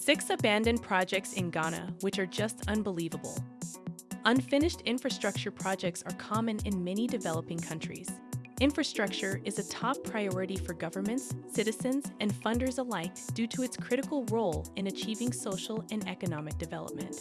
Six abandoned projects in Ghana, which are just unbelievable. Unfinished infrastructure projects are common in many developing countries. Infrastructure is a top priority for governments, citizens, and funders alike due to its critical role in achieving social and economic development.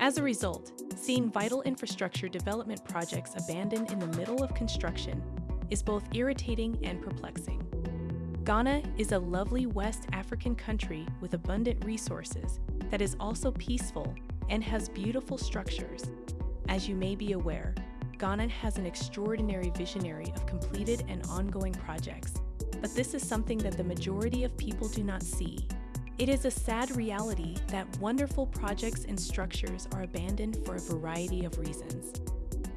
As a result, seeing vital infrastructure development projects abandoned in the middle of construction is both irritating and perplexing. Ghana is a lovely West African country with abundant resources that is also peaceful and has beautiful structures. As you may be aware, Ghana has an extraordinary visionary of completed and ongoing projects, but this is something that the majority of people do not see. It is a sad reality that wonderful projects and structures are abandoned for a variety of reasons.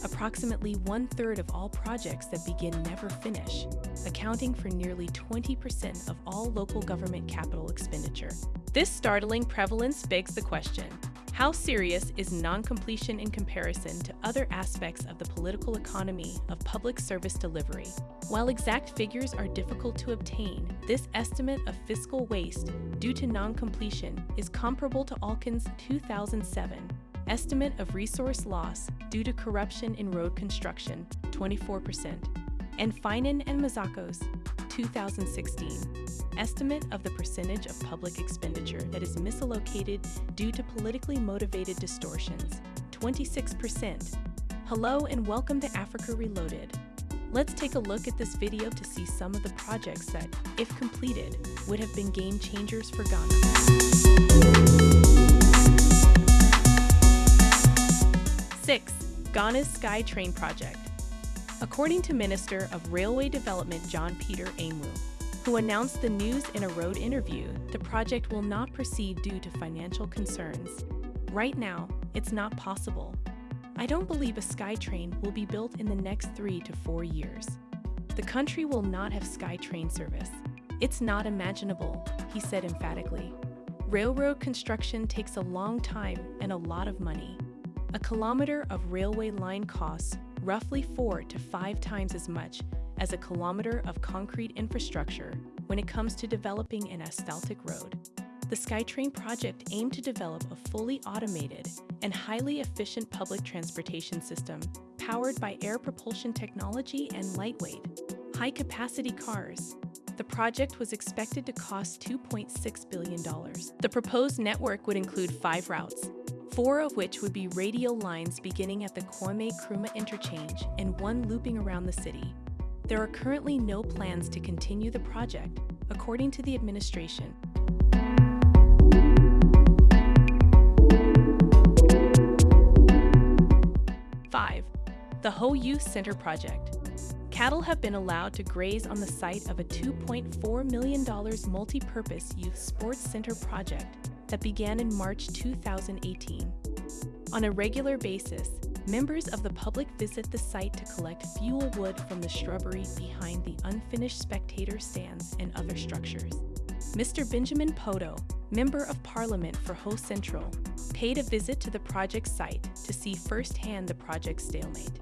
Approximately one third of all projects that begin never finish, accounting for nearly 20% of all local government capital expenditure. This startling prevalence begs the question how serious is non-completion in comparison to other aspects of the political economy of public service delivery? While exact figures are difficult to obtain, this estimate of fiscal waste due to non-completion is comparable to Olken's 2007 estimate of resource loss due to corruption in road construction, 24%, and Finan and Mazzocco's 2016 estimate of the percentage of public expenditure that is misallocated due to politically motivated distortions, 26%. Hello and welcome to Africa Reloaded. Let's take a look at this video to see some of the projects that, if completed, would have been game changers for Ghana. 6. Ghana's Sky Train Project according to Minister of Railway Development John Peter Amewu, who announced the news in a road interview, the project will not proceed due to financial concerns. Right now, it's not possible. I don't believe a SkyTrain will be built in the next three to four years. The country will not have SkyTrain service. It's not imaginable, he said emphatically. Railroad construction takes a long time and a lot of money. A kilometer of railway line costs roughly four to five times as much as a kilometer of concrete infrastructure when it comes to developing an asphaltic road. The SkyTrain project aimed to develop a fully automated and highly efficient public transportation system powered by air propulsion technology and lightweight, high-capacity cars. The project was expected to cost $2.6 billion. The proposed network would include five routes, four of which would be radial lines beginning at the Kwame Nkrumah interchange and one looping around the city. There are currently no plans to continue the project, according to the administration. Five, the Ho Youth Center Project. Cattle have been allowed to graze on the site of a $2.4 million multi-purpose youth sports center project that began in March 2018. On a regular basis, members of the public visit the site to collect fuel wood from the shrubbery behind the unfinished spectator stands and other structures. Mr. Benjamin Kpodo, Member of Parliament for Ho Central, paid a visit to the project site to see firsthand the project's stalemate.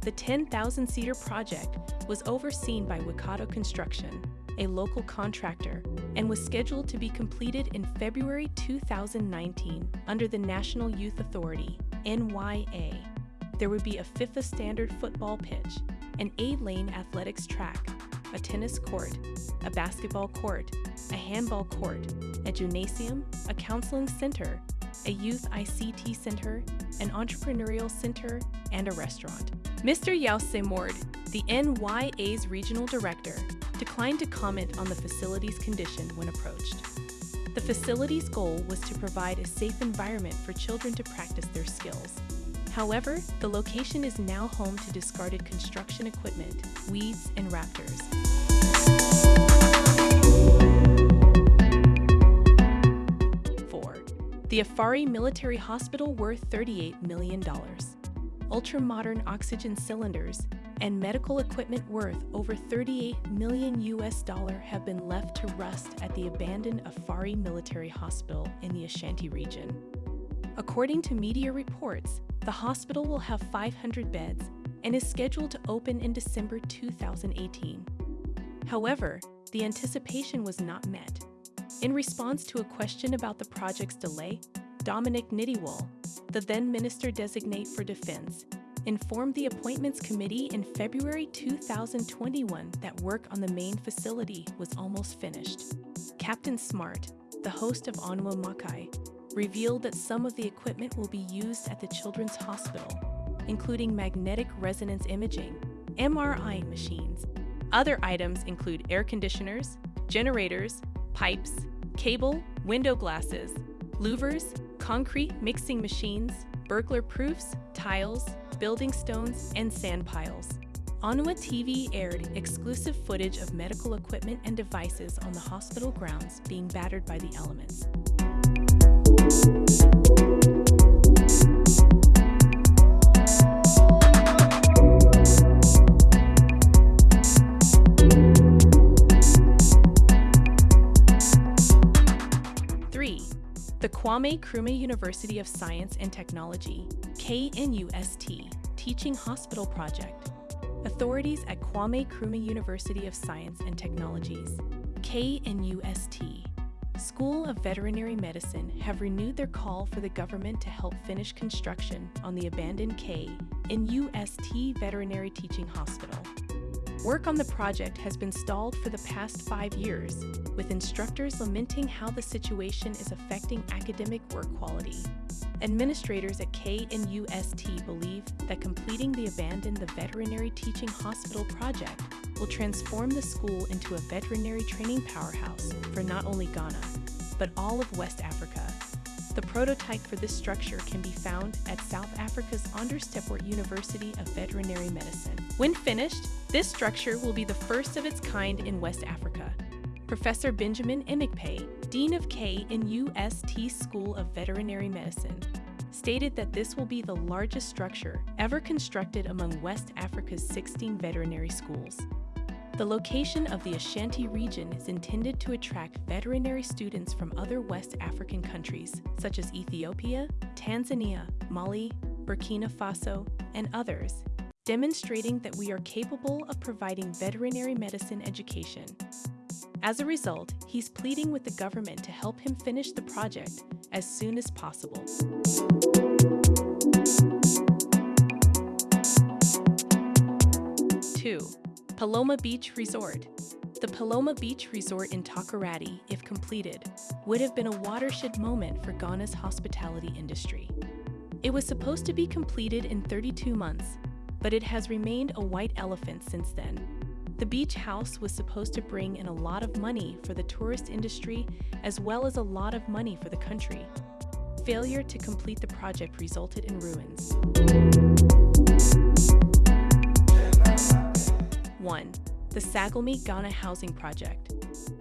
The 10,000-seater project was overseen by Wikato Construction, a local contractor, and was scheduled to be completed in February 2019 under the National Youth Authority, NYA. There would be a FIFA standard football pitch, an eight-lane athletics track, a tennis court, a basketball court, a handball court, a gymnasium, a counseling center, a youth ICT center, an entrepreneurial center, and a restaurant. Mr. Yao Semord, the NYA's regional director, declined to comment on the facility's condition when approached. The facility's goal was to provide a safe environment for children to practice their skills. However, the location is now home to discarded construction equipment, weeds, and raptors. Four, the Afari Military Hospital worth $38 million. Ultra-modern oxygen cylinders and medical equipment worth over 38 million US dollar have been left to rust at the abandoned Afari Military Hospital in the Ashanti region. According to media reports, the hospital will have 500 beds and is scheduled to open in December 2018. However, the anticipation was not met. In response to a question about the project's delay, Dominic Nitiwul, the then Minister Designate for Defense, informed the Appointments Committee in February 2021 that work on the main facility was almost finished. Captain Smart, the host of Onua Maakye, revealed that some of the equipment will be used at the Children's Hospital, including magnetic resonance imaging, MRI machines. Other items include air conditioners, generators, pipes, cable, window glasses, louvers, concrete mixing machines, burglar proofs, tiles, building stones, and sand piles. Onua TV aired exclusive footage of medical equipment and devices on the hospital grounds being battered by the elements. The Kwame Nkrumah University of Science and Technology, KNUST, Teaching Hospital Project. Authorities at Kwame Nkrumah University of Science and Technologies, KNUST, School of Veterinary Medicine have renewed their call for the government to help finish construction on the abandoned K in UST Veterinary Teaching Hospital. Work on the project has been stalled for the past five years, with instructors lamenting how the situation is affecting academic work quality. Administrators at KNUST believe that completing the Abandon the Veterinary Teaching Hospital project will transform the school into a veterinary training powerhouse for not only Ghana, but all of West Africa. The prototype for this structure can be found at South Africa's Onderstepoort University of Veterinary Medicine. When finished, this structure will be the first of its kind in West Africa. Professor Benjamin Emikpe, Dean of KNUST School of Veterinary Medicine, stated that this will be the largest structure ever constructed among West Africa's 16 veterinary schools. The location of the Ashanti region is intended to attract veterinary students from other West African countries, such as Ethiopia, Tanzania, Mali, Burkina Faso, and others, demonstrating that we are capable of providing veterinary medicine education. As a result, he's pleading with the government to help him finish the project as soon as possible. Two, Paloma Beach Resort. The Paloma Beach Resort in Takoradi, if completed, would have been a watershed moment for Ghana's hospitality industry. It was supposed to be completed in 32 months, but it has remained a white elephant since then. The beach house was supposed to bring in a lot of money for the tourist industry as well as a lot of money for the country. Failure to complete the project resulted in ruins. 1. The Saglemi Ghana Housing Project.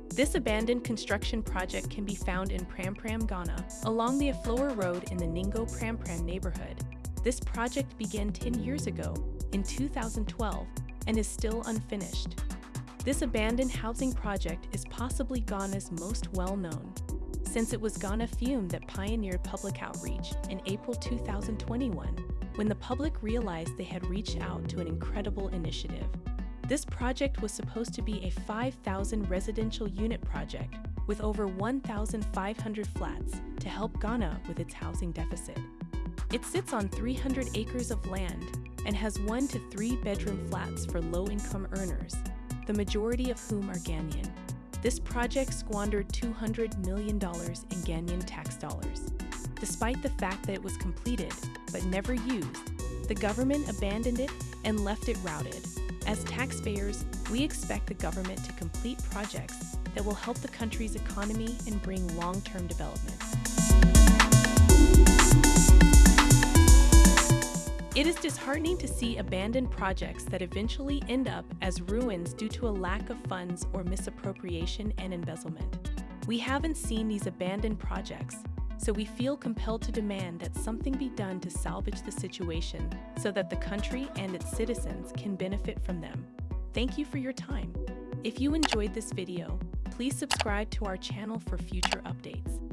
This abandoned construction project can be found in Pram Pram, Ghana, along the Aflao Road in the Ningo Pram Pram neighborhood. This project began 10 years ago, in 2012, and is still unfinished. This abandoned housing project is possibly Ghana's most well-known, since it was Ghana Fume that pioneered public outreach in April 2021, when the public realized they had reached out to an incredible initiative. This project was supposed to be a 5,000 residential unit project with over 1,500 flats to help Ghana with its housing deficit. It sits on 300 acres of land and has one to three bedroom flats for low income earners, the majority of whom are Ghanaian. This project squandered $200 million in Ghanaian tax dollars. Despite the fact that it was completed but never used, the government abandoned it and left it routed. As taxpayers, we expect the government to complete projects that will help the country's economy and bring long-term development. It is disheartening to see abandoned projects that eventually end up as ruins due to a lack of funds or misappropriation and embezzlement. We haven't seen these abandoned projects, so we feel compelled to demand that something be done to salvage the situation so that the country and its citizens can benefit from them. Thank you for your time. If you enjoyed this video, please subscribe to our channel for future updates.